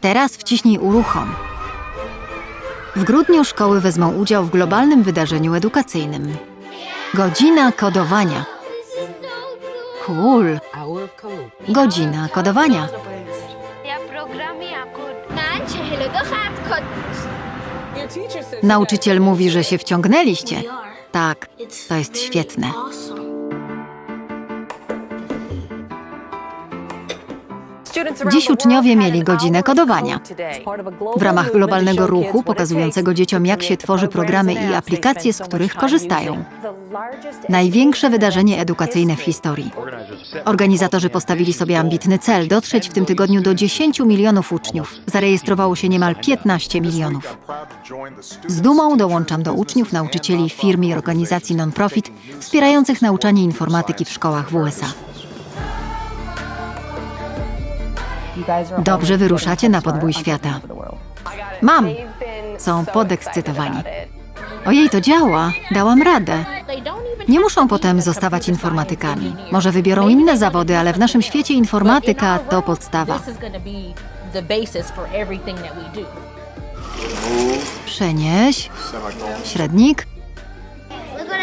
Teraz wciśnij uruchom. W grudniu szkoły wezmą udział w globalnym wydarzeniu edukacyjnym. Godzina kodowania. Cool. Godzina kodowania. Nauczyciel mówi, że się wciągnęliście. Tak, to jest świetne. Dziś uczniowie mieli godzinę kodowania. W ramach globalnego ruchu pokazującego dzieciom, jak się tworzy programy i aplikacje, z których korzystają. Największe wydarzenie edukacyjne w historii. Organizatorzy postawili sobie ambitny cel dotrzeć w tym tygodniu do 10 milionów uczniów. Zarejestrowało się niemal 15 milionów. Z dumą dołączam do uczniów, nauczycieli, firm i organizacji non-profit wspierających nauczanie informatyki w szkołach w USA. Dobrze wyruszacie na podbój świata. Mam! Są podekscytowani. Ojej, to działa! Dałam radę. Nie muszą potem zostawać informatykami. Może wybiorą inne zawody, ale w naszym świecie informatyka to podstawa. Przenieś. Średnik.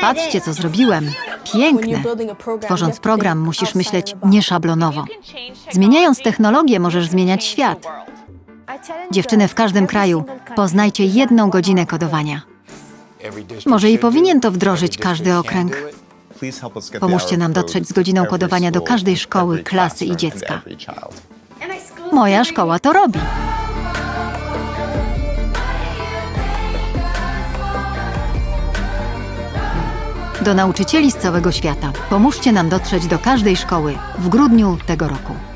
Patrzcie, co zrobiłem. Piękne. Tworząc program, musisz myśleć nieszablonowo. Zmieniając technologię, możesz zmieniać świat. Dziewczyny w każdym kraju, poznajcie jedną godzinę kodowania. Może i powinien to wdrożyć każdy okręg. Pomóżcie nam dotrzeć z godziną kodowania do każdej szkoły, klasy i dziecka. Moja szkoła to robi. Do nauczycieli z całego świata. Pomóżcie nam dotrzeć do każdej szkoły w grudniu tego roku.